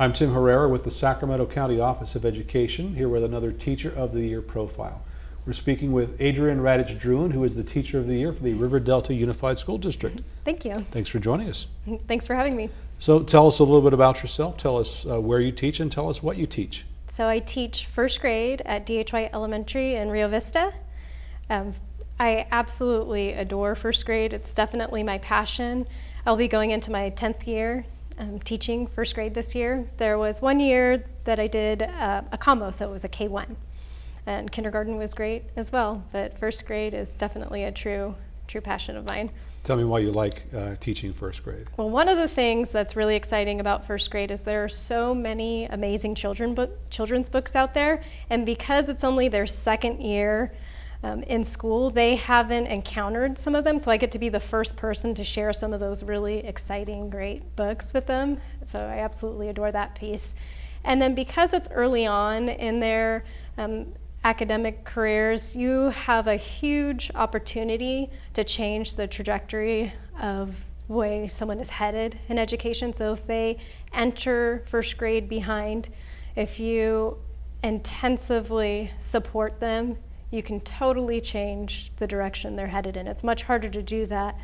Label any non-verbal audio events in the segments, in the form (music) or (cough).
I'm Tim Herrera with the Sacramento County Office of Education, here with another Teacher of the Year profile. We're speaking with Adrian Radich Druin, who is the Teacher of the Year for the River Delta Unified School District. Thank you. Thanks for joining us. Thanks for having me. So tell us a little bit about yourself. Tell us uh, where you teach and tell us what you teach. So I teach first grade at D.H. White Elementary in Rio Vista. Um, I absolutely adore first grade. It's definitely my passion. I'll be going into my 10th year um, teaching first grade this year. There was one year that I did uh, a combo, so it was a K1. And kindergarten was great as well, but first grade is definitely a true, true passion of mine. Tell me why you like uh, teaching first grade. Well, one of the things that's really exciting about first grade is there are so many amazing children book, children's books out there, and because it's only their second year um, in school, they haven't encountered some of them, so I get to be the first person to share some of those really exciting, great books with them. So I absolutely adore that piece. And then because it's early on in their um, academic careers, you have a huge opportunity to change the trajectory of way someone is headed in education. So if they enter first grade behind, if you intensively support them, you can totally change the direction they're headed in. It's much harder to do that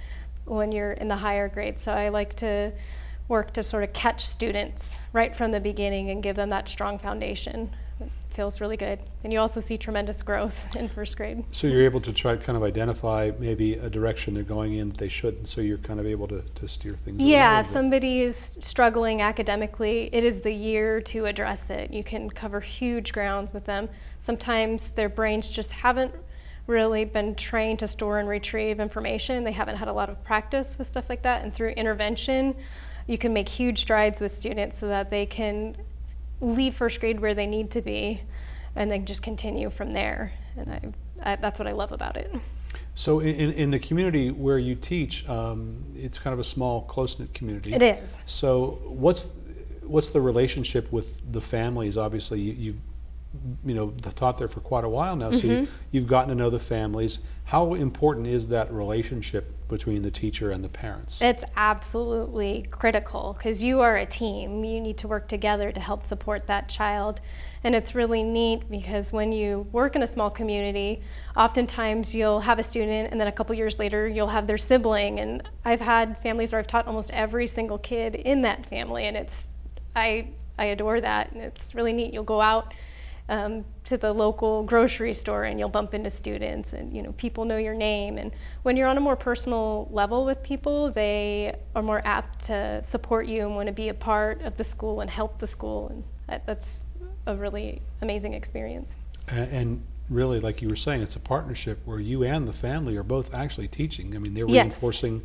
when you're in the higher grades. So I like to work to sort of catch students right from the beginning and give them that strong foundation feels really good. And you also see tremendous growth (laughs) in first grade. So you're able to try to kind of identify maybe a direction they're going in that they shouldn't, so you're kind of able to, to steer things Yeah, somebody is struggling academically, it is the year to address it. You can cover huge ground with them. Sometimes their brains just haven't really been trained to store and retrieve information. They haven't had a lot of practice with stuff like that. And through intervention, you can make huge strides with students so that they can leave first grade where they need to be and then just continue from there. And I, I, that's what I love about it. So in, in the community where you teach, um, it's kind of a small, close-knit community. It is. So what's what's the relationship with the families? Obviously, you, you know taught there for quite a while now, so mm -hmm. you, mm-hmm. you've gotten to know the families. How important is that relationship between the teacher and the parents? It's absolutely critical because you are a team. You need to work together to help support that child. And it's really neat because when you work in a small community, oftentimes you'll have a student and then a couple years later you'll have their sibling. And I've had families where I've taught almost every single kid in that family and it's, I, I adore that and it's really neat. You'll go out um, to the local grocery store and you'll bump into students and you know people know your name and when you're on a more personal level with people they are more apt to support you and want to be a part of the school and help the school and that, that's a really amazing experience. And, and really like you were saying it's a partnership where you and the family are both actually teaching. I mean they're yes. reinforcing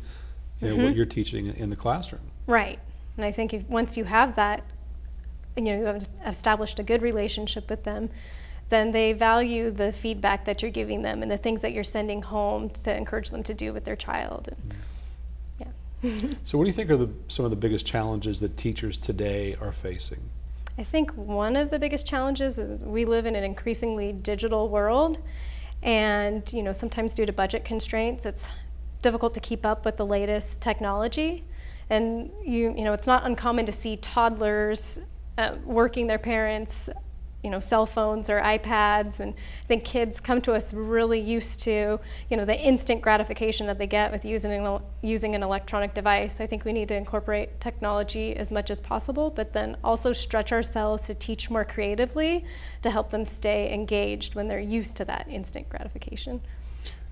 you know, mm -hmm. what mm-hmm. you're teaching in the classroom. Right. And I think if once you have that you know, you have established a good relationship with them, then they value the feedback that you're giving them and the things that you're sending home to encourage them to do with their child. And, yeah. so what do you think are the, some of the biggest challenges that teachers today are facing? I think one of the biggest challenges is we live in an increasingly digital world and you know sometimes due to budget constraints it's difficult to keep up with the latest technology and you you know it's not uncommon to see toddlers uh, working their parents you know, cell phones or iPads, and I think kids come to us really used to, you know, the instant gratification that they get with using an, using an electronic device. I think we need to incorporate technology as much as possible, but then also stretch ourselves to teach more creatively to help them stay engaged when they're used to that instant gratification.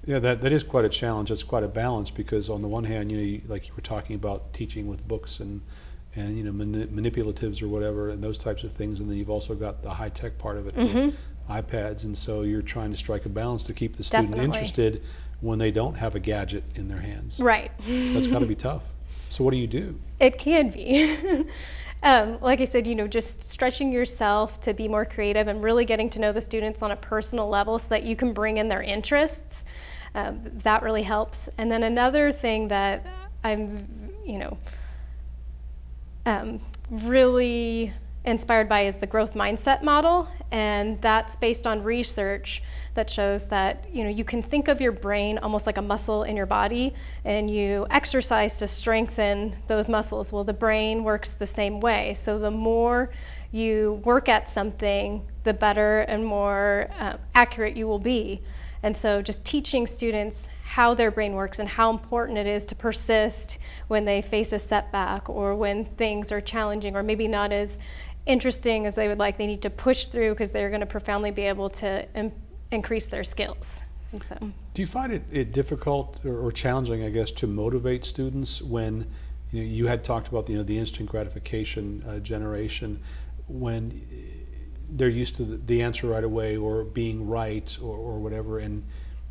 Yeah, that, that is quite a challenge. It's quite a balance because on the one hand, you know, like you were talking about teaching with books and and you know mani manipulatives or whatever and those types of things and then you've also got the high tech part of it mm -hmm. with iPads and so you're trying to strike a balance to keep the student Definitely. interested when they don't have a gadget in their hands. Right. That's got to be (laughs) tough. So what do you do? It can be. (laughs) um, like I said, you know, just stretching yourself to be more creative and really getting to know the students on a personal level so that you can bring in their interests. Um, that really helps. And then another thing that I'm, you know, um, really inspired by is the growth mindset model, and that's based on research that shows that you know you can think of your brain almost like a muscle in your body, and you exercise to strengthen those muscles. Well, the brain works the same way. So the more you work at something, the better and more uh, accurate you will be. And so, just teaching students how their brain works and how important it is to persist when they face a setback or when things are challenging or maybe not as interesting as they would like. They need to push through because they're going to profoundly be able to increase their skills. So, Do you find it, it difficult or, or challenging, I guess, to motivate students when you, know, you had talked about you know, the instant gratification uh, generation when they're used to the, answer right away or being right or, or whatever, and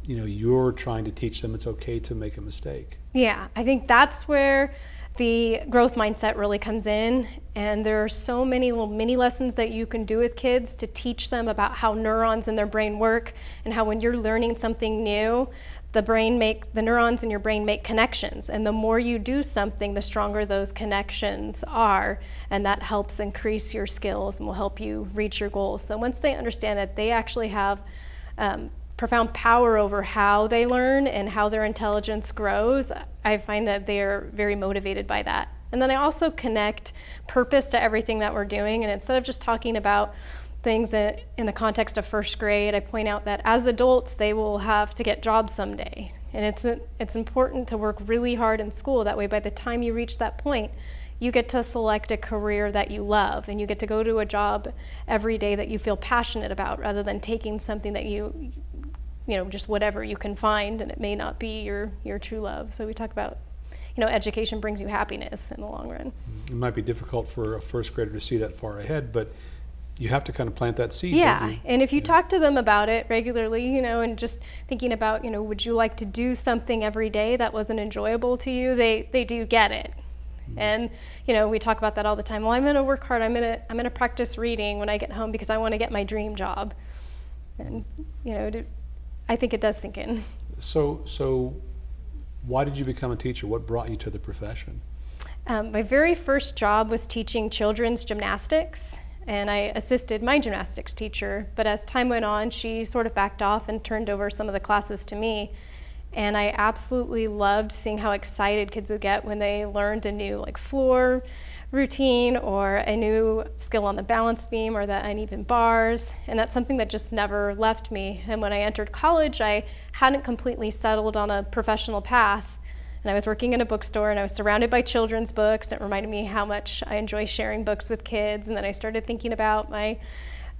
you know you're trying to teach them it's okay to make a mistake. yeah, I think that's where the growth mindset really comes in. And there are so many little mini lessons that you can do with kids to teach them about how neurons in their brain work and how when you're learning something new, the brain make the neurons in your brain make connections. And the more you do something the stronger those connections are. And that helps increase your skills and will help you reach your goals. So once they understand that they actually have um, profound power over how they learn and how their intelligence grows i find that they're very motivated by that. And then i also connect purpose to everything that we're doing. And instead of just talking about things in the context of first grade, I point out that as adults, they will have to get jobs someday. And it's, it's important to work really hard in school. That way, by the time you reach that point, you get to select a career that you love and you get to go to a job every day that you feel passionate about rather than taking something that you, you know, just whatever you can find and it may not be your, your true love. So we talk about you know, education brings you happiness in the long run. It might be difficult for a first grader to see that far ahead, but you have to kind of plant that seed. Yeah, and if you yeah. talk to them about it regularly, you know, and just thinking about, you know, would you like to do something every day that wasn't enjoyable to you? They they do get it. Mm-hmm. And you know, we talk about that all the time. Well, I'm going to work hard. I'm going to I'm going to practice reading when I get home because I want to get my dream job. And you know, I think it does sink in. So so why did you become a teacher? What brought you to the profession? Um, my very first job was teaching children's gymnastics and I assisted my gymnastics teacher. But as time went on, she sort of backed off and turned over some of the classes to me. And I absolutely loved seeing how excited kids would get when they learned a new like floor routine or a new skill on the balance beam or the uneven bars. And that's something that just never left me. And when I entered college, I hadn't completely settled on a professional path. And I was working in a bookstore and I was surrounded by children's books. It reminded me how much I enjoy sharing books with kids. And then I started thinking about my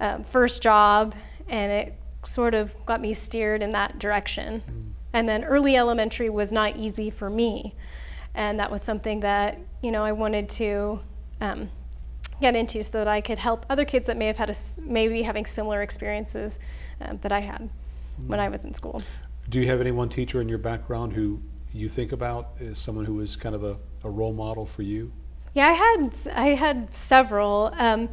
um, first job and it sort of got me steered in that direction. Mm. And then early elementary was not easy for me. And that was something that, you know, I wanted to um, get into so that I could help other kids that may have had a, maybe having similar experiences um, that I had mm. when I was in school. Do you have any one teacher in your background who you think about as someone who was kind of a, a role model for you? Yeah, I had I had several. Um,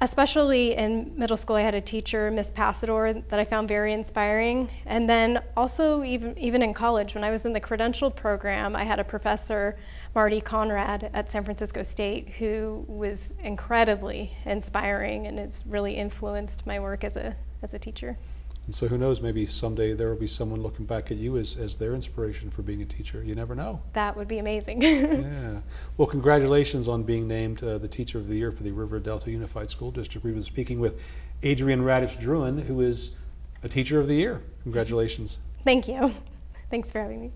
especially in middle school, I had a teacher, Miss Passador, that I found very inspiring. And then also even even in college, when I was in the credential program, I had a professor, Marty Conrad at San Francisco State, who was incredibly inspiring and has really influenced my work as a as a teacher. And so who knows, maybe someday there will be someone looking back at you as, as their inspiration for being a teacher. You never know. That would be amazing. (laughs) yeah. Well, congratulations on being named uh, the Teacher of the Year for the River Delta Unified School District. We've been speaking with Adrian Radich Druin, who is a Teacher of the Year. Congratulations. Thank you. (laughs) Thanks for having me.